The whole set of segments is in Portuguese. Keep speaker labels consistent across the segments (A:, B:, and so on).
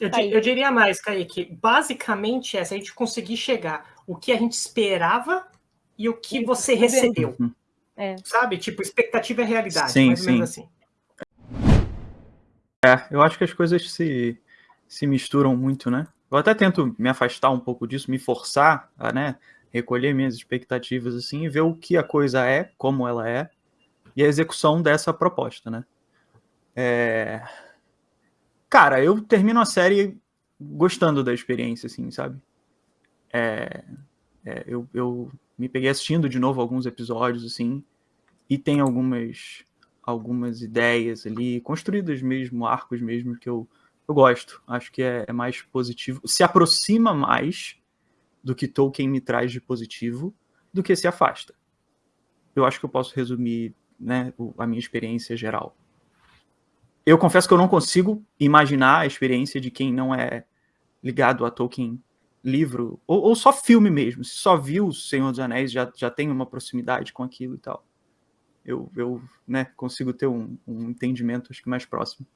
A: Eu, eu, diria mais, Kaique, basicamente é se a gente conseguir chegar o que a gente esperava e o que você recebeu. Uhum. É. Sabe? Tipo, expectativa é realidade, sim, mais ou menos assim.
B: É, eu acho que as coisas se, se misturam muito, né? Eu até tento me afastar um pouco disso, me forçar a, né, recolher minhas expectativas assim e ver o que a coisa é, como ela é, e a execução dessa proposta, né? É... Cara, eu termino a série gostando da experiência, assim, sabe? É... É, eu, eu me peguei assistindo de novo alguns episódios, assim, e tem algumas algumas ideias ali, construídas mesmo, arcos mesmo, que eu, eu gosto. Acho que é, é mais positivo. Se aproxima mais do que Tolkien me traz de positivo, do que se afasta. Eu acho que eu posso resumir né, a minha experiência geral. Eu confesso que eu não consigo imaginar a experiência de quem não é ligado a Tolkien livro, ou, ou, só filme mesmo, se só viu O Senhor dos Anéis, já, já tem uma proximidade com aquilo e tal. Eu, eu né, consigo ter um, um entendimento, acho que mais próximo.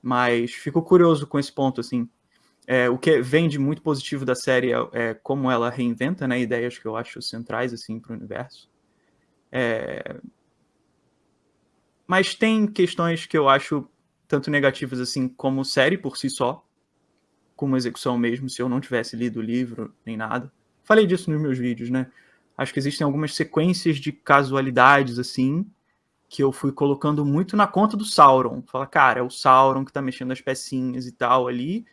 B: Mas fico curioso com esse ponto, assim. É, o que vem de muito positivo da série é, é, como ela reinventa né, ideias que eu acho centrais assim, para o universo. É... Mas tem questões que eu acho tanto negativas assim como série por si só, como execução mesmo, se eu não tivesse lido o livro nem nada. Falei disso nos meus vídeos, né? Acho que existem algumas sequências de casualidades, assim, que eu fui colocando muito na conta do Sauron. Fala, cara, é o Sauron que tá mexendo as pecinhas e tal ali.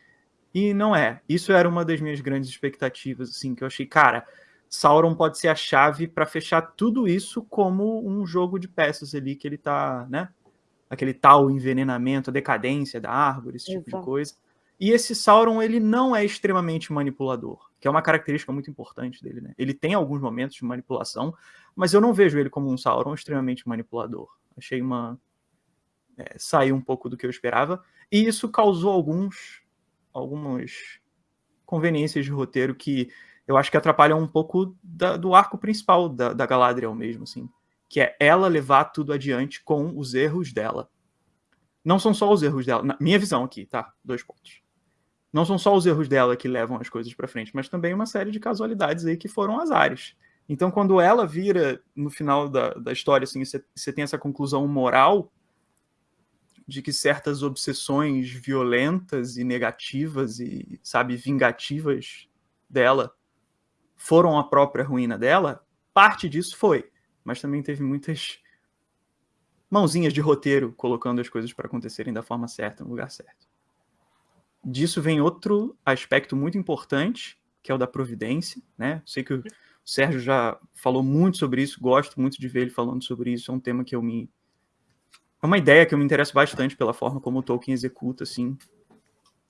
B: E não é. Isso era uma das minhas grandes expectativas, assim, que eu achei, cara, Sauron pode ser a chave para fechar tudo isso como um jogo de peças ali que ele tá, né? Aquele tal envenenamento, a decadência da árvore, esse tipo Exato. de coisa. E esse Sauron, ele não é extremamente manipulador, que é uma característica muito importante dele, né? Ele tem alguns momentos de manipulação, mas eu não vejo ele como um Sauron extremamente manipulador. Achei uma... É, saiu um pouco do que eu esperava, e isso causou alguns algumas conveniências de roteiro que eu acho que atrapalham um pouco da, do arco principal da, da Galadriel mesmo, assim. Que é ela levar tudo adiante com os erros dela. Não são só os erros dela, na minha visão aqui, tá? Dois pontos não são só os erros dela que levam as coisas para frente, mas também uma série de casualidades aí que foram azares. Então, quando ela vira, no final da, da história, assim, você tem essa conclusão moral de que certas obsessões violentas e negativas e, sabe, vingativas dela foram a própria ruína dela, parte disso foi. Mas também teve muitas mãozinhas de roteiro colocando as coisas para acontecerem da forma certa, no lugar certo disso vem outro aspecto muito importante, que é o da providência, né? Sei que o Sérgio já falou muito sobre isso, gosto muito de ver ele falando sobre isso, é um tema que eu me... É uma ideia que eu me interesso bastante pela forma como o Tolkien executa, assim,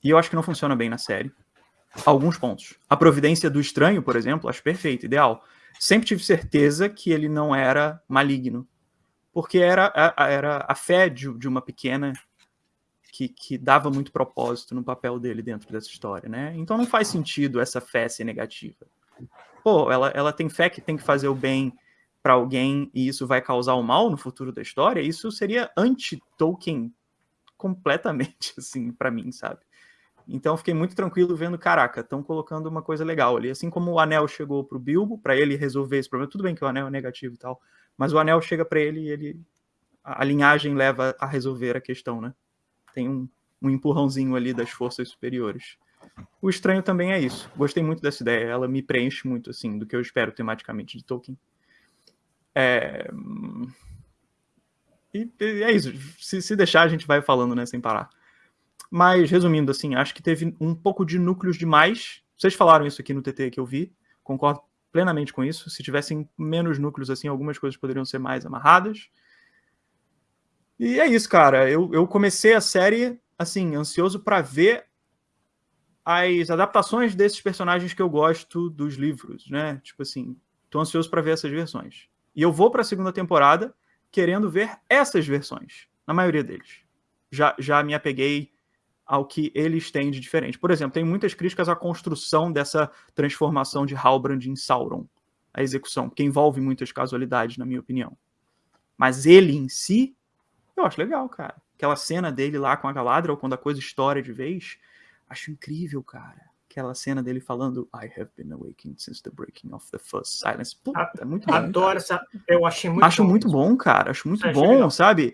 B: e eu acho que não funciona bem na série. Alguns pontos. A providência do estranho, por exemplo, acho perfeito, ideal. Sempre tive certeza que ele não era maligno, porque era a, era a fé de, de uma pequena que, que dava muito propósito no papel dele dentro dessa história, né? Então não faz sentido essa fé ser negativa. Pô, ela, ela tem fé que tem que fazer o bem para alguém e isso vai causar o mal no futuro da história, isso seria anti-Tolkien completamente, assim, para mim, sabe? Então fiquei muito tranquilo vendo, caraca, estão colocando uma coisa legal ali. Assim como o anel chegou pro Bilbo, para ele resolver esse problema, tudo bem que o anel é negativo e tal, mas o anel chega para ele e ele a linhagem leva a resolver a questão, né? tem um, um empurrãozinho ali das forças superiores. O estranho também é isso. Gostei muito dessa ideia. Ela me preenche muito, assim, do que eu espero tematicamente de Tolkien. É... E é isso. Se, se deixar, a gente vai falando, né, sem parar. Mas, resumindo, assim, acho que teve um pouco de núcleos demais. Vocês falaram isso aqui no TT que eu vi. Concordo plenamente com isso. Se tivessem menos núcleos, assim, algumas coisas poderiam ser mais amarradas. E é isso, cara. Eu, eu comecei a série, assim, ansioso para ver as adaptações desses personagens que eu gosto dos livros, né? Tipo assim, tô ansioso para ver essas versões. E eu vou para a segunda temporada querendo ver essas versões, na maioria deles. Já, já me apeguei ao que eles têm de diferente. Por exemplo, tem muitas críticas à construção dessa transformação de Halbrand em Sauron, a execução, que envolve muitas casualidades, na minha opinião. Mas ele em si eu acho legal, cara. Aquela cena dele lá com a Galadriel, quando a coisa estoura de vez, Acho incrível, cara. Aquela cena dele falando I have been awakened since the breaking of the first silence. Puta, é muito
A: bom. Adoro essa. Eu achei muito
B: Acho bom. muito bom, cara. Acho muito bom, sabe?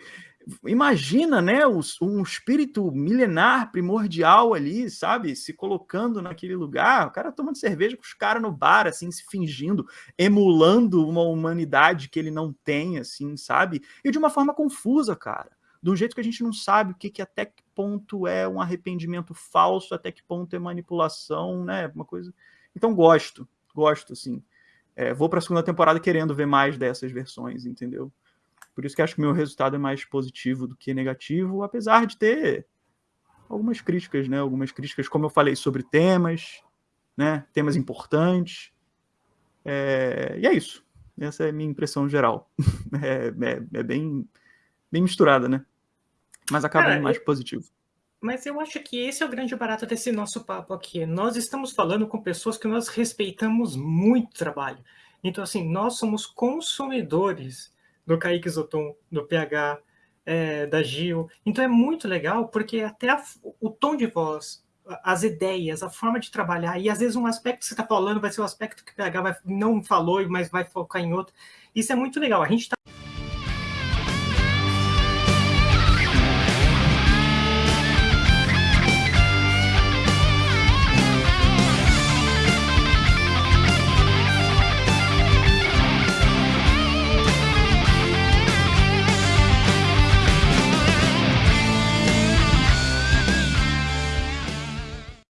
B: Imagina, né, um espírito milenar, primordial ali, sabe, se colocando naquele lugar, o cara tomando cerveja com os caras no bar, assim, se fingindo, emulando uma humanidade que ele não tem, assim, sabe? E de uma forma confusa, cara. De um jeito que a gente não sabe o que, que até que ponto é um arrependimento falso, até que ponto é manipulação, né? Uma coisa. Então gosto, gosto, assim. É, vou para a segunda temporada querendo ver mais dessas versões, entendeu? Por isso que acho que o meu resultado é mais positivo do que negativo, apesar de ter algumas críticas, né? Algumas críticas, como eu falei, sobre temas, né? Temas importantes. É... E é isso. Essa é a minha impressão geral. É, é, é bem, bem misturada, né? Mas acaba Cara, mais eu... positivo.
A: Mas eu acho que esse é o grande barato desse nosso papo aqui. Nós estamos falando com pessoas que nós respeitamos muito trabalho. Então, assim, nós somos consumidores do Kaique Zoton, do PH, é, da Gil. Então é muito legal, porque até a, o tom de voz, as ideias, a forma de trabalhar, e às vezes um aspecto que você está falando vai ser o um aspecto que o PH vai, não falou, mas vai focar em outro. Isso é muito legal. A gente está